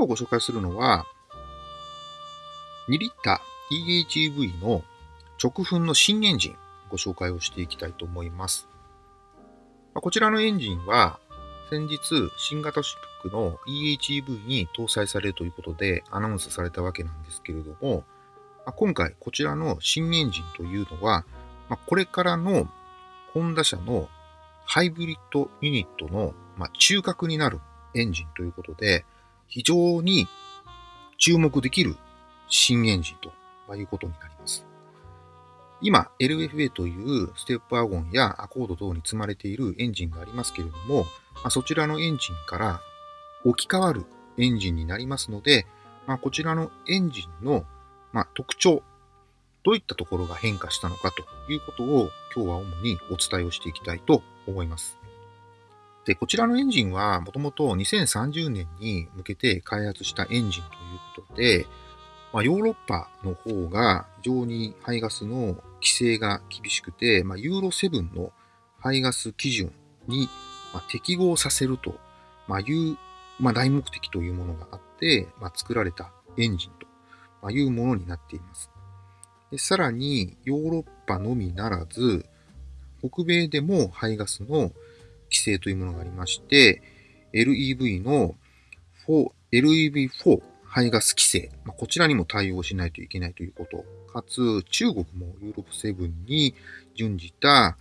今日ご紹介するのは、2リッター EHEV の直噴の新エンジン、ご紹介をしていきたいと思います。こちらのエンジンは、先日、新型シックの EHEV に搭載されるということでアナウンスされたわけなんですけれども、今回こちらの新エンジンというのは、これからのホンダ車のハイブリッドユニットの中核になるエンジンということで、非常に注目できる新エンジンということになります。今、LFA というステップワゴンやアコード等に積まれているエンジンがありますけれども、まあ、そちらのエンジンから置き換わるエンジンになりますので、まあ、こちらのエンジンの、ま、特徴、どういったところが変化したのかということを今日は主にお伝えをしていきたいと思います。で、こちらのエンジンはもともと2030年に向けて開発したエンジンということで、まあ、ヨーロッパの方が非常に排ガスの規制が厳しくて、まあ、ユーロ7の排ガス基準に適合させるという、まあ、大目的というものがあって、まあ、作られたエンジンというものになっています。でさらに、ヨーロッパのみならず、北米でも排ガスの規制というものがありまして、LEV の4、LEV4 排ガス規制、まあ、こちらにも対応しないといけないということ、かつ中国もユーロップ7に準じた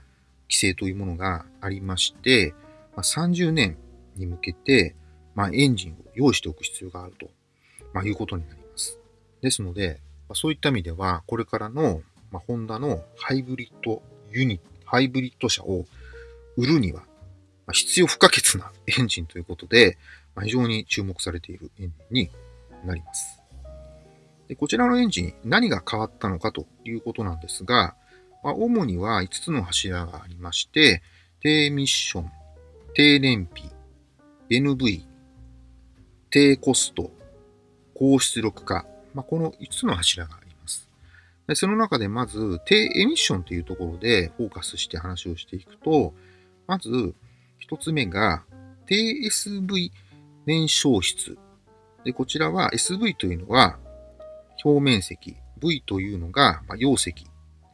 規制というものがありまして、まあ、30年に向けて、まあ、エンジンを用意しておく必要があると、まあ、いうことになります。ですので、まあ、そういった意味では、これからの、まあ、ホンダのハイブリッドユニット、ハイブリッド車を売るには、必要不可欠なエンジンということで、ま、非常に注目されているエンジンになります。でこちらのエンジン、何が変わったのかということなんですが、ま、主には5つの柱がありまして、低ミッション、低燃費、NV、低コスト、高出力化、まあ、この5つの柱があります。でその中でまず、低エミッションというところでフォーカスして話をしていくと、まず1つ目が、低 SV 燃焼室。で、こちらは SV というのは表面積、V というのが、ま容積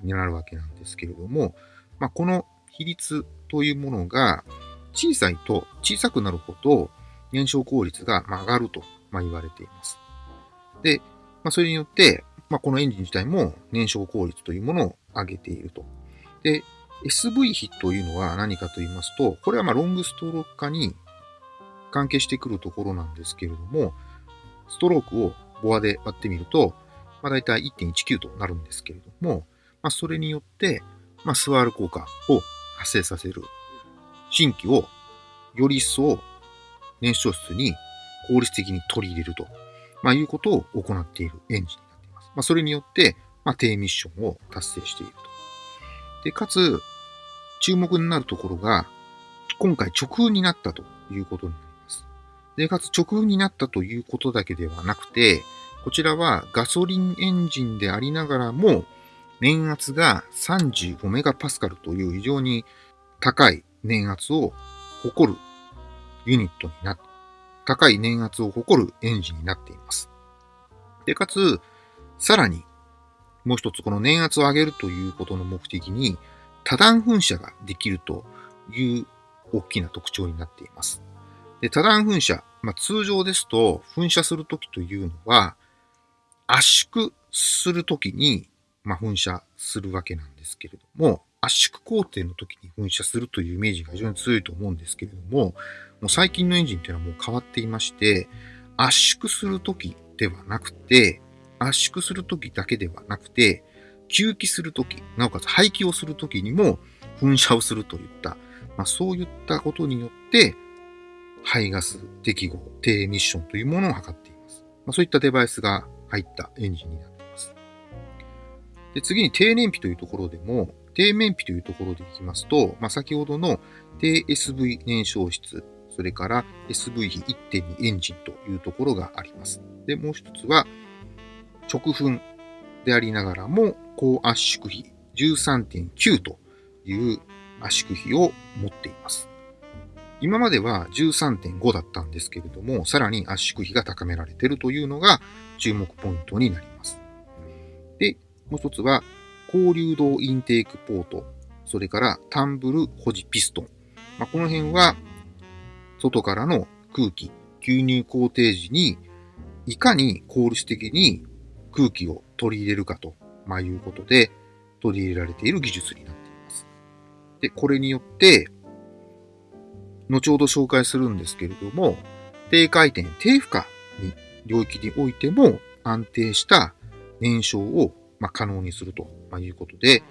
になるわけなんですけれども、まあ、この比率というものが小さいと小さくなるほど燃焼効率が上がると言われています。で、まあ、それによって、まあ、このエンジン自体も燃焼効率というものを上げていると。で、SV 比というのは何かと言いますと、これはまロングストローク化に関係してくるところなんですけれども、ストロークをボアで割ってみると、まあ、大体1.19となるんですけれども、まあ、それによって、まあ、スワール効果を発生させる新規をより一層燃焼室に効率的に取り入れると、まあ、いうことを行っているエンジンになっています。まあ、それによって、まあ、低ミッションを達成していると。で、かつ、注目になるところが、今回直噴になったということになります。で、かつ直噴になったということだけではなくて、こちらはガソリンエンジンでありながらも、年圧が35メガパスカルという非常に高い年圧を誇るユニットになって、高い年圧を誇るエンジンになっています。で、かつ、さらに、もう一つこの年圧を上げるということの目的に、多段噴射ができるという大きな特徴になっています。で多段噴射、まあ、通常ですと噴射するときというのは圧縮するときにまあ、噴射するわけなんですけれども、圧縮工程の時に噴射するというイメージが非常に強いと思うんですけれども、もう最近のエンジンっていうのはもう変わっていまして、圧縮する時ではなくて、圧縮する時だけではなくて、吸気する時、なおかつ排気をする時にも噴射をするといった、まあ、そういったことによって、排ガス適合、低エミッションというものを測っています。まあ、そういったデバイスが入ったエンジンになっています。で次に低燃費というところでも、低燃費というところでいきますと、まあ、先ほどの低 SV 燃焼室、それから SV 比1.2エンジンというところがあります。で、もう一つは、直噴でありながらも、高圧縮比13.9という圧縮比を持っています。今までは13.5だったんですけれども、さらに圧縮比が高められているというのが注目ポイントになります。で、もう一つは、高流動インテークポート、それからタンブル保持ピストン。まあ、この辺は、外からの空気、吸入工程時に、いかに効率的に空気を取り入れるかと、まあ、いうことで、取り入れられている技術になっています。で、これによって、後ほど紹介するんですけれども、低回転、低負荷に領域においても安定した燃焼をま可能にするとまいうことで、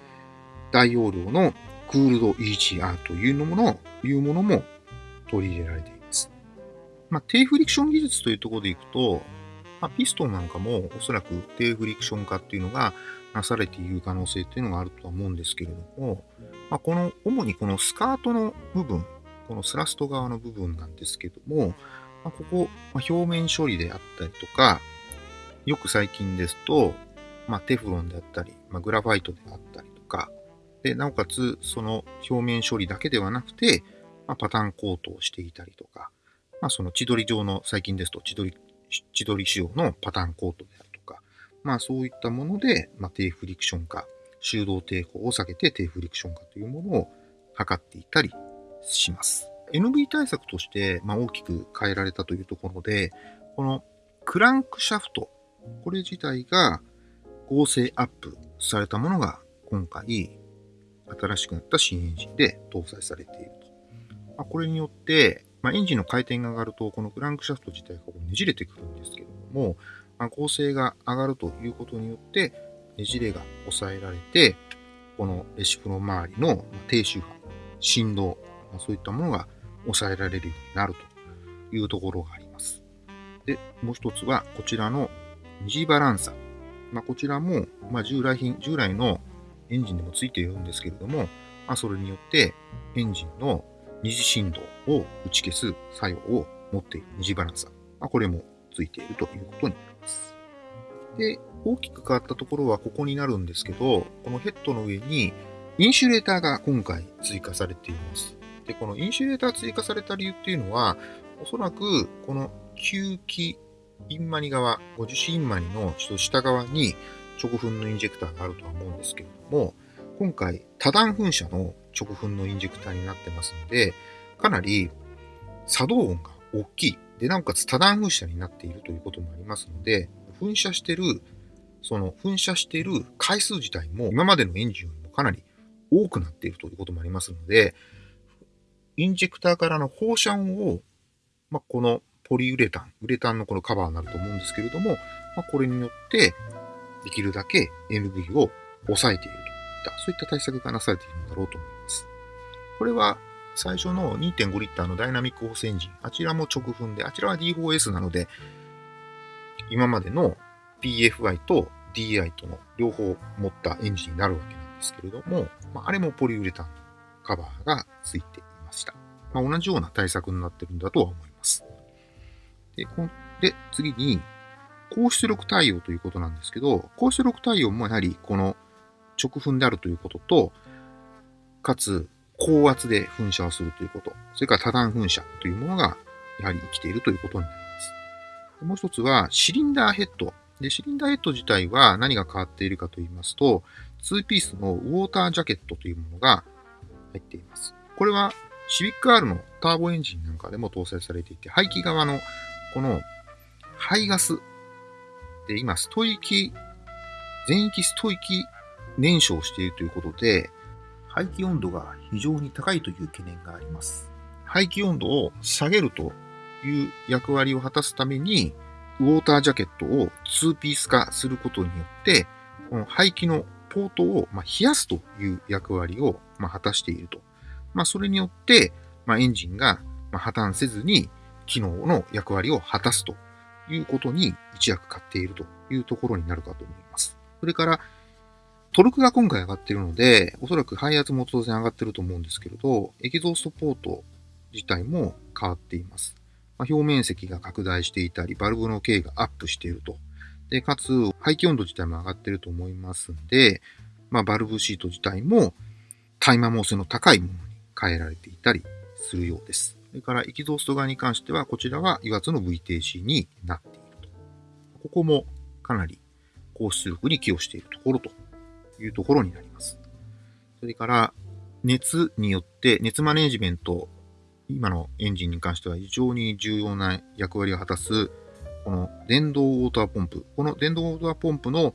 大容量のクールド EGR というものいうものも取り入れられています。まあ、低フリクション技術というところでいくと、まあ、ピストンなんかもおそらく低フリクション化っていうのがなされている可能性っていうのがあるとは思うんですけれども、まあ、この、主にこのスカートの部分、このスラスト側の部分なんですけども、まあ、ここ、ま、表面処理であったりとか、よく最近ですと、ま、テフロンであったり、ま、グラファイトであったりとか、で、なおかつ、その表面処理だけではなくて、ま、パターンコートをしていたりとか、まあ、その千鳥状の、最近ですと千鳥、千鳥仕様のパターンコートであるとか、まあ、そういったもので、まあ、低フリクション化、修動抵抗を下げて低フリクション化というものを測っていたりします。NB 対策として、まあ、大きく変えられたというところで、このクランクシャフト、これ自体が合成アップされたものが今回新しくなった新エンジンで搭載されていると。まあ、これによって、まあ、エンジンの回転が上がると、このクランクシャフト自体がこうねじれてくるんですけれども、まあ、合成が上がるということによって、ねじれが抑えられて、このレシプロ周りの低周波、振動、まあ、そういったものが抑えられるようになるというところがあります。で、もう一つはこちらの二次バランサ。まあ、こちらも、ま、従来品、従来のエンジンでもついているんですけれども、まあ、それによってエンジンの二次振動を打ち消す作用を持っている二次バランサ。まあ、これもついているということになります。で、大きく変わったところはここになるんですけど、このヘッドの上にインシュレーターが今回追加されています。で、このインシュレーター追加された理由っていうのは、おそらくこの吸気インマニ側、ご樹脂インマニのちょっと下側に直噴のインジェクターがあるとは思うんですけれども、今回多段噴射の直噴のインジェクターになってますので、かなり作動音が大きい。で、なおかつ多段噴射になっているということもありますので、噴射してる、その噴射している回数自体も今までのエンジンよりもかなり多くなっているということもありますので、インジェクターからの放射音を、まあ、このポリウレタン、ウレタンのこのカバーになると思うんですけれども、まあ、これによって、できるだけ NV を抑えているといった、そういった対策がなされているのだろうと思います。これは最初の2.5リッターのダイナミックホースエンジン、あちらも直噴で、あちらは D4S なので、今までの PFI と DI との両方持ったエンジンになるわけなんですけれども、まあ、あれもポリウレタンのカバーがついていました。まあ、同じような対策になってるんだとは思います。で、こで次に、高出力対応ということなんですけど、高出力対応もやはりこの直噴であるということと、かつ高圧で噴射をするということ、それから多段噴射というものがやはり生きているということになります。もう一つはシリンダーヘッド。で、シリンダーヘッド自体は何が変わっているかと言いますと、2ピースのウォータージャケットというものが入っています。これはシビック R のターボエンジンなんかでも搭載されていて、排気側のこの排ガスで今、スト域、全域スト域燃焼しているということで、排気温度が非常に高いという懸念があります。排気温度を下げるという役割を果たすために、ウォータージャケットを2ピース化することによって、この排気のポートを冷やすという役割を果たしているとまあ、それによって、ま、エンジンが破綻せずに機能の役割を果たすということに一役買っているというところになるかと思います。それから、トルクが今回上がってるので、おそらく排圧も当然上がってると思うんですけれど、エキゾーストポート自体も変わっています。まあ、表面積が拡大していたり、バルブの径がアップしていると。で、かつ、排気温度自体も上がってると思いますんで、まあ、バルブシート自体も、耐摩耗性の高いものに変えられていたりするようです。それからエキゾースト側に関しては、こちらは油圧の VTC になっていると。ここもかなり高出力に寄与しているところというところになります。それから、熱によって熱マネジメント、今のエンジンに関しては非常に重要な役割を果たす、この電動ウォーターポンプ。この電動ウォーターポンプの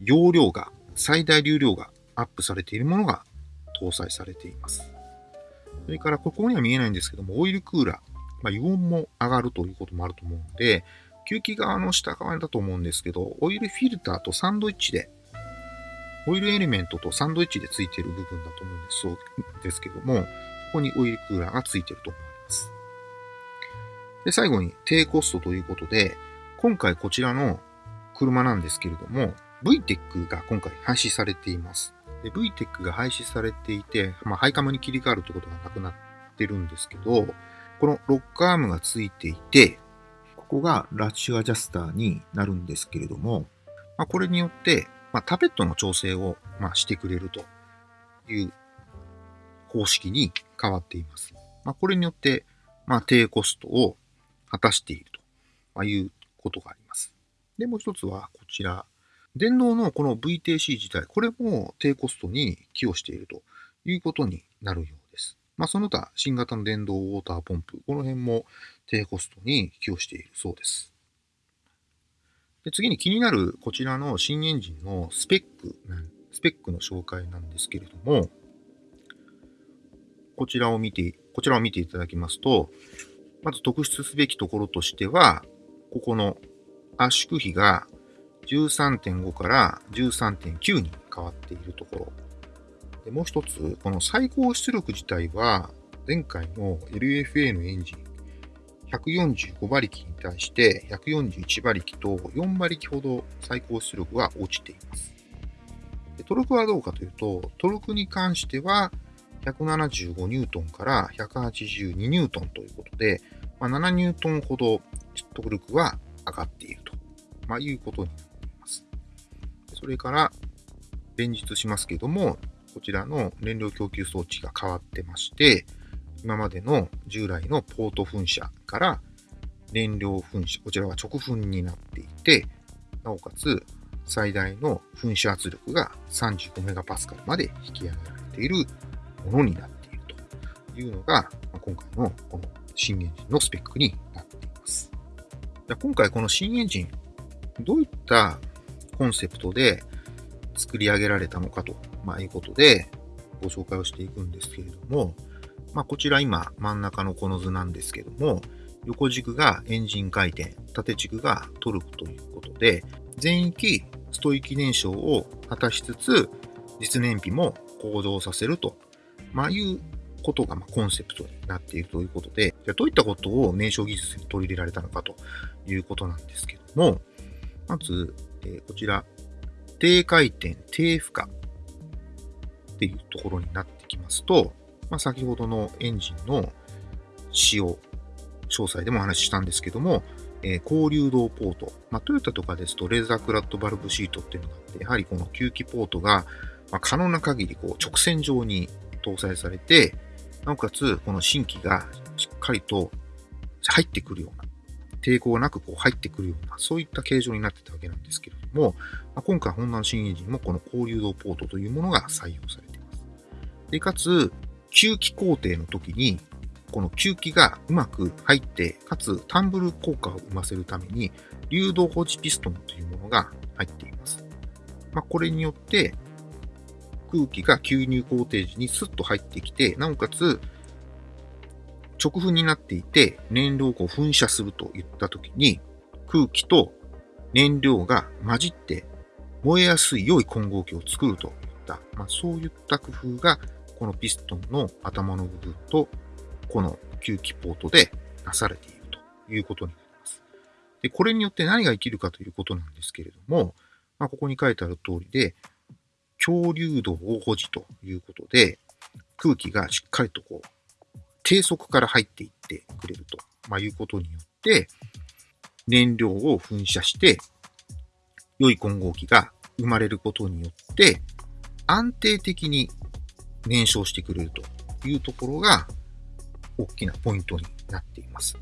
容量が、最大流量がアップされているものが搭載されています。それから、ここには見えないんですけども、オイルクーラー。まあ、油温も上がるということもあると思うので、吸気側の下側だと思うんですけど、オイルフィルターとサンドイッチで、オイルエレメントとサンドイッチでついている部分だと思うんですそうですけども、ここにオイルクーラーがついていると思います。で、最後に低コストということで、今回こちらの車なんですけれども、VTEC が今回廃止されています。VTEC が廃止されていて、まあ、ハイカムに切り替わるということがなくなってるんですけど、このロックアームがついていて、ここがラッシュアジャスターになるんですけれども、まあ、これによって、まあ、タペットの調整を、まあ、してくれるという方式に変わっています。まあ、これによって、まあ、低コストを果たしているということがあります。で、もう一つはこちら。電動のこの VTC 自体、これも低コストに寄与しているということになるようです。まあ、その他、新型の電動ウォーターポンプ、この辺も低コストに寄与しているそうです。で次に気になるこちらの新エンジンのスペック、スペックの紹介なんですけれども、こちらを見て、こちらを見ていただきますと、まず特筆すべきところとしては、ここの圧縮比が13.5から13.9に変わっているところ。でもう一つ、この最高出力自体は、前回の LFA のエンジン、145馬力に対して141馬力と4馬力ほど最高出力は落ちています。トルクはどうかというと、トルクに関しては175ニュートンから182ニュートンということで、まあ、7ニュートンほどトルクは上がっていると、まあ、いうことになっています。それから、連日しますけども、こちらの燃料供給装置が変わってまして、今までの従来のポート噴射から燃料噴射、こちらは直噴になっていて、なおかつ最大の噴射圧力が35メガパスカルまで引き上げられているものになっているというのが、今回のこの新エンジンのスペックになっています。今回この新エンジン、どういったコンセプトで作り上げられたのかと、まあ、いうことでご紹介をしていくんですけれども、まあ、こちら今真ん中のこの図なんですけども、横軸がエンジン回転、縦軸がトルクということで、全域ストイキ燃焼を果たしつつ、実燃費も向上させると、まあ、いうことがまコンセプトになっているということで、じゃどういったことを燃焼技術に取り入れられたのかということなんですけども、まず、えこちら、低回転、低負荷っていうところになってきますと、まあ、先ほどのエンジンの使用、詳細でもお話ししたんですけども、えー、高流動ポート。まあ、トヨタとかですと、レーザークラッドバルブシートっていうのがあって、やはりこの吸気ポートが、まあ、可能な限りこう直線上に搭載されて、なおかつ、この新規がしっかりと入ってくるような、抵抗なくこう入ってくるような、そういった形状になってたわけなんですけれども、まあ、今回、ホンダの新エンジンもこの高流動ポートというものが採用されています。で、かつ、吸気工程の時に、この吸気がうまく入って、かつタンブル効果を生ませるために、流動保持ピストンというものが入っています。まあ、これによって、空気が吸入工程時にスッと入ってきて、なおかつ、直噴になっていて、燃料を噴射するといった時に、空気と燃料が混じって燃えやすい良い混合機を作るといった、まあ、そういった工夫がこのピストンの頭の部分と、この吸気ポートでなされているということになります。で、これによって何が生きるかということなんですけれども、まあ、ここに書いてある通りで、強流動を保持ということで、空気がしっかりとこう、低速から入っていってくれると、まあ、いうことによって、燃料を噴射して、良い混合機が生まれることによって、安定的に燃焼してくれるというところが大きなポイントになっています。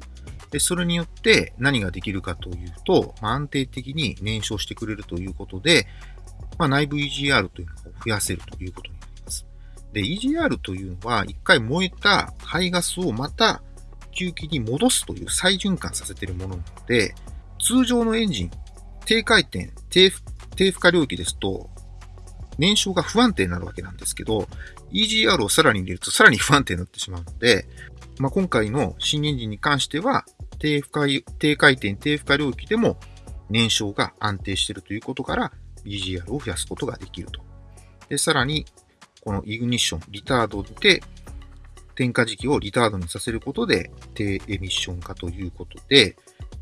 で、それによって何ができるかというと、まあ、安定的に燃焼してくれるということで、まあ、内部 EGR というのを増やせるということになります。で、EGR というのは、一回燃えた排ガスをまた吸気に戻すという再循環させているものなので、通常のエンジン、低回転、低低負荷領域ですと、燃焼が不安定になるわけなんですけど、EGR をさらに入れるとさらに不安定になってしまうので、まあ、今回の新エンジンに関しては、低負荷、低回転、低負荷領域でも燃焼が安定しているということから、BGR を増やすことができると。で、さらに、このイグニッション、リタードで、点火時期をリタードにさせることで、低エミッション化ということで、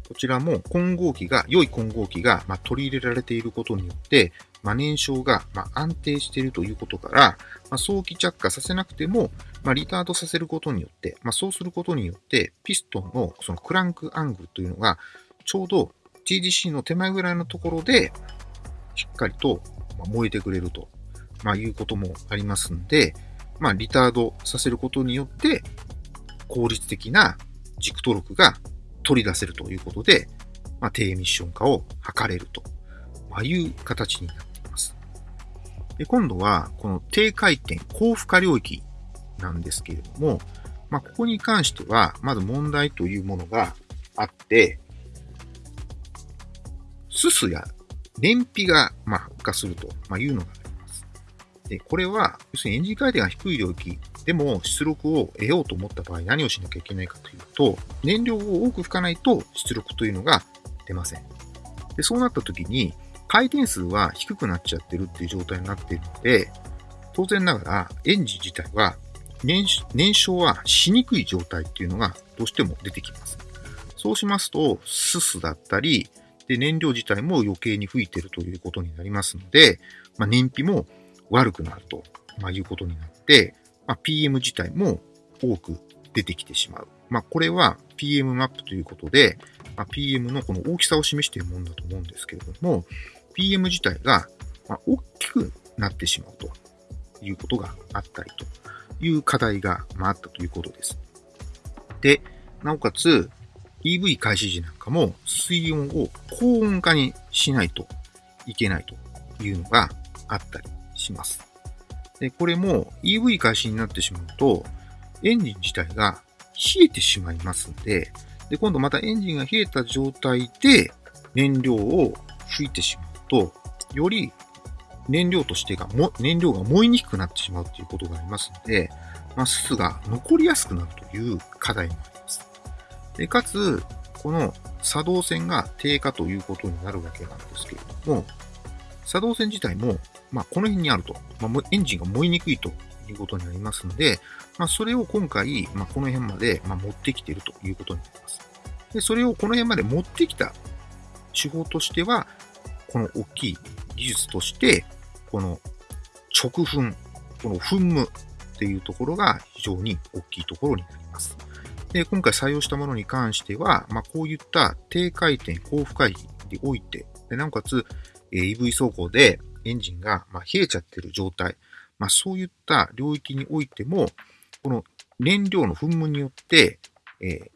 こちらも混合機が、良い混合機が、ま取り入れられていることによって、まあ、燃焼が、まあ安定しているということから、まあ、早期着火させなくても、まあ、リタードさせることによって、まあ、そうすることによって、ピストンのそのクランクアングルというのが、ちょうど TGC の手前ぐらいのところで、しっかりと燃えてくれると、まあ、いうこともありますんで、まあ、リタードさせることによって、効率的な軸トルクが取り出せるということで、まあ、低ミッション化を図れると、まあ、いう形になって。で今度は、この低回転、高負荷領域なんですけれども、まあ、ここに関しては、まず問題というものがあって、すすや燃費が、まあ、悪化すると、いうのがあります。で、これは、要するにエンジン回転が低い領域でも出力を得ようと思った場合何をしなきゃいけないかというと、燃料を多く吹かないと出力というのが出ません。で、そうなった時に、回転数は低くなっちゃってるっていう状態になっているので、当然ながらエンジン自体は燃焼はしにくい状態っていうのがどうしても出てきます。そうしますと、すすだったり、で燃料自体も余計に吹いてるということになりますので、まあ、燃費も悪くなると、まあ、いうことになって、まあ、PM 自体も多く出てきてしまう。まあ、これは PM マップということで、まあ、PM のこの大きさを示しているものだと思うんですけれども、PM 自体がま大きくなってしまうということがあったりという課題がまあったということです。で、なおかつ EV 開始時なんかも水温を高温化にしないといけないというのがあったりします。で、これも EV 開始になってしまうと、エンジン自体が冷えてしまいますんで、で、今度またエンジンが冷えた状態で燃料を吹いてしまうと、より燃料としてがも、燃料が燃えにくくなってしまうということがありますので、まあ、すすが残りやすくなるという課題もあります。で、かつ、この作動線が低下ということになるわけなんですけれども、作動線自体もまあ、この辺にあると、まあ、エンジンが燃えにくいということになりますので、まあ、それを今回、まあ、この辺まで、まあ、持ってきているということになります。で、それをこの辺まで持ってきた手法としては、この大きい技術として、この直噴、この噴霧っていうところが非常に大きいところになります。で、今回採用したものに関しては、まあ、こういった低回転、高負荷において、でなおかつ、EV 走行でエンジンが、ま冷えちゃってる状態、まあ、そういった領域においても、この燃料の噴霧によって、えー、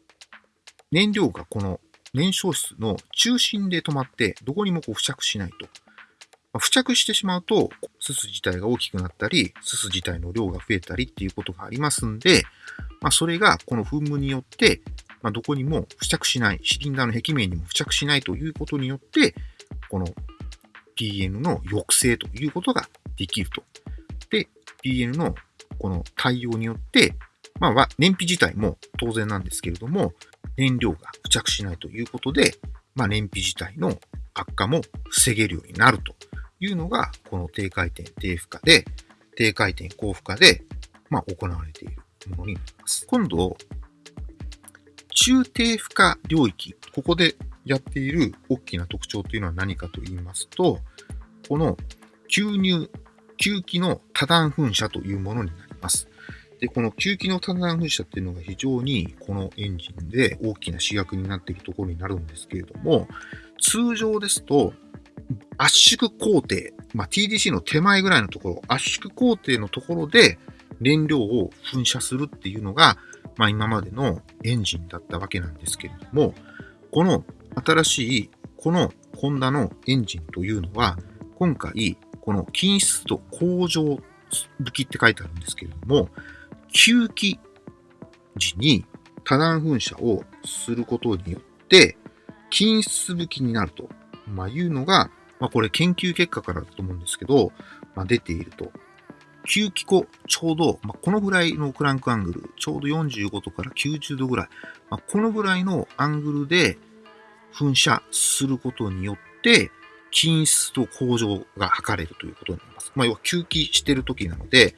燃料がこの燃焼室の中心で止まって、どこにもこう付着しないと。まあ、付着してしまうと、すす自体が大きくなったり、すす自体の量が増えたりっていうことがありますんで、まあ、それがこの噴霧によって、まあ、どこにも付着しない、シリンダーの壁面にも付着しないということによって、この PN の抑制ということができると。で、PN のこの対応によって、まあ、燃費自体も当然なんですけれども、燃料が付着しないということで、まあ、燃費自体の悪化も防げるようになるというのが、この低回転、低負荷で、低回転、高負荷で、まあ、行われているものになります。今度、中低負荷領域、ここでやっている大きな特徴というのは何かと言いますと、この吸入、吸気の多段噴射というものになります。で、この吸気の多段噴射っていうのが非常にこのエンジンで大きな主役になっているところになるんですけれども、通常ですと圧縮工程、まあ、TDC の手前ぐらいのところ、圧縮工程のところで燃料を噴射するっていうのがまあ今までのエンジンだったわけなんですけれども、この新しいこのホンダのエンジンというのは、今回、この均質度向上武器って書いてあるんですけれども、吸気時に多段噴射をすることによって、均質武器になると、まあ、いうのが、まあ、これ研究結果からだと思うんですけど、まあ、出ていると。吸気口、ちょうど、まあ、このぐらいのクランクアングル、ちょうど45度から90度ぐらい、まあ、このぐらいのアングルで噴射することによって、均質と向上が図れるということになります。まあ、要は吸気してる時なので、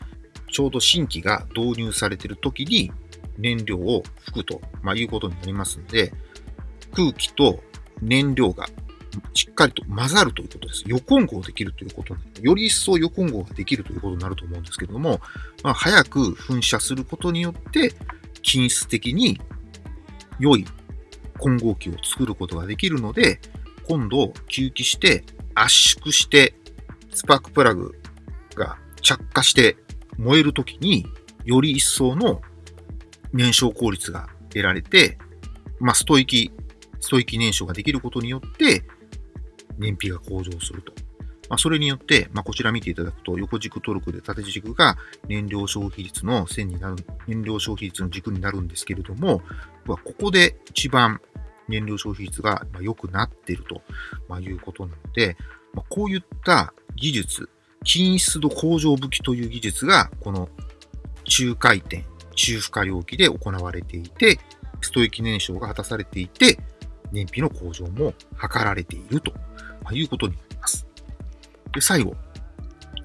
ちょうど新規が導入されている時に燃料を吹くと、まあ、いうことになりますので、空気と燃料がしっかりと混ざるということです。予混合できるということなより一層予混合ができるということになると思うんですけれども、まあ、早く噴射することによって、均質的に良い混合機を作ることができるので、今度吸気して圧縮してスパークプラグが着火して燃えるときにより一層の燃焼効率が得られて、まあ、ストイキ、ストイキ燃焼ができることによって燃費が向上すると。まあ、それによって、まあ、こちら見ていただくと、横軸トルクで縦軸が燃料消費率の線になる、燃料消費率の軸になるんですけれども、ここで一番燃料消費率が良くなっているということなので、こういった技術、均質度向上武器という技術が、この中回転、中負荷領域で行われていて、ストイキ燃焼が果たされていて、燃費の向上も図られているということになります。で、最後。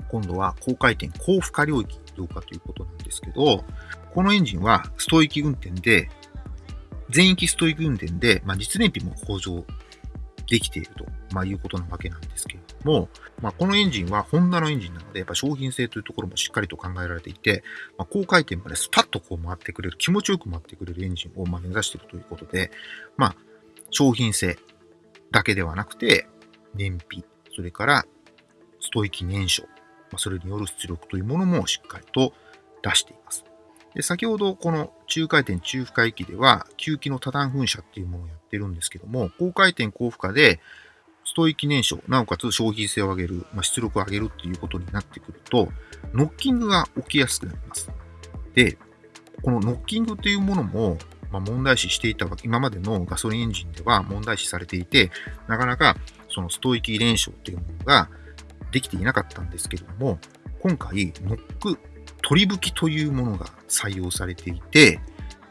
今度は高回転、高負荷領域どうかということなんですけど、このエンジンはストイキ運転で全域ストイック運転で、まあ、実燃費も向上できていると、まあ、いうことなわけなんですけれども、まあ、このエンジンはホンダのエンジンなので、やっぱ商品性というところもしっかりと考えられていて、まあ、高回転までスパッとこう回ってくれる、気持ちよく回ってくれるエンジンをま目指しているということで、まあ、商品性だけではなくて、燃費、それからストイキ燃焼、まあ、それによる出力というものもしっかりと出しています。で先ほどこの中回転中負荷域では、吸気の多段噴射っていうものをやってるんですけども、高回転高負荷で、ストイキ燃焼、なおかつ消費性を上げる、まあ、出力を上げるっていうことになってくると、ノッキングが起きやすくなります。で、このノッキングっていうものも、まあ、問題視していた今までのガソリンエンジンでは問題視されていて、なかなかそのストイキ燃焼っていうものができていなかったんですけれども、今回、ノック取り吹きというものが採用されていて、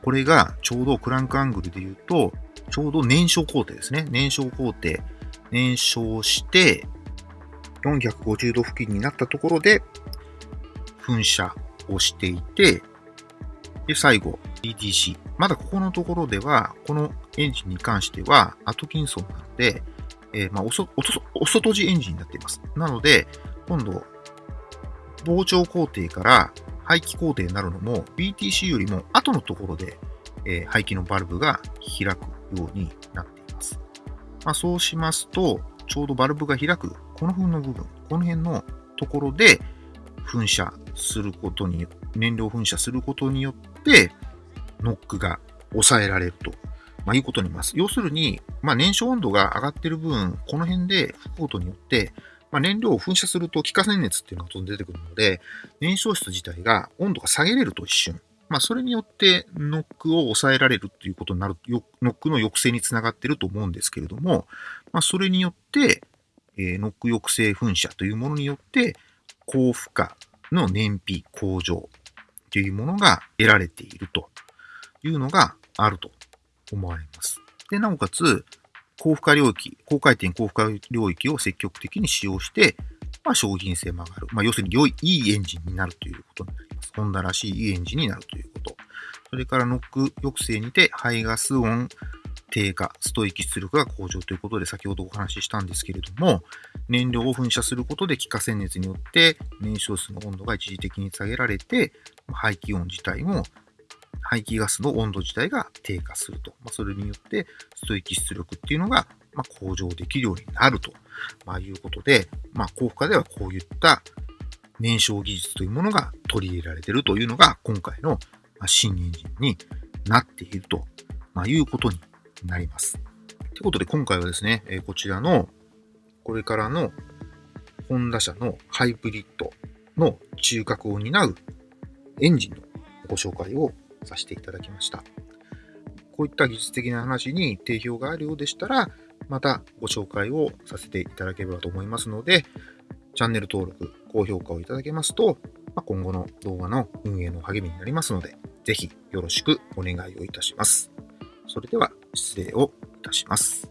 これがちょうどクランクアングルで言うと、ちょうど燃焼工程ですね。燃焼工程。燃焼して、450度付近になったところで、噴射をしていて、で、最後、ETC。まだここのところでは、このエンジンに関しては、アトキンソンなので、えー、まあおそ、おそ、お外地エンジンになっています。なので、今度、膨張工程から排気工程になるのも BTC よりも後のところで、えー、排気のバルブが開くように。まあ、そうしますと、ちょうどバルブが開く、この辺の部分、この辺のところで噴射することに、燃料噴射することによって、ノックが抑えられると、まあ、いうことになります。要するに、まあ、燃焼温度が上がっている分、この辺で吹くことによって、まあ、燃料を噴射すると気化熱熱っていうのが出てくるので、燃焼室自体が温度が下げれると一瞬。まあ、それによってノックを抑えられるっていうことになる、ノックの抑制につながっていると思うんですけれども、まあ、それによって、え、ノック抑制噴射というものによって、高負荷の燃費向上というものが得られているというのがあると思われます。で、なおかつ、高負荷領域、高回転高負荷領域を積極的に使用して、まあ、商品性も上がる。まあ、要するに良い、いいエンジンになるということになります。ホンダらしいいいエンジンになるということ。それからノック抑制にて排ガス音低下、ストイキ出力が向上ということで先ほどお話ししたんですけれども、燃料を噴射することで気化線熱によって燃焼室の温度が一時的に下げられて、排気音自体も排気ガスの温度自体が低下すると。まあ、それによってストイキ出力っていうのが、ま向上できるようになると、まあ、いうことで、まあ、高負荷ではこういった燃焼技術というものが取り入れられているというのが今回の新エンジンになっていると、いうことになります。ということで今回はですね、こちらのこれからのホンダ車のハイブリッドの中核を担うエンジンのご紹介をさせていただきました。こういった技術的な話に定評があるようでしたら、またご紹介をさせていただければと思いますので、チャンネル登録、高評価をいただけますと、ま今後の動画の運営の励みになりますので、ぜひよろしくお願いをいたします。それでは失礼をいたします。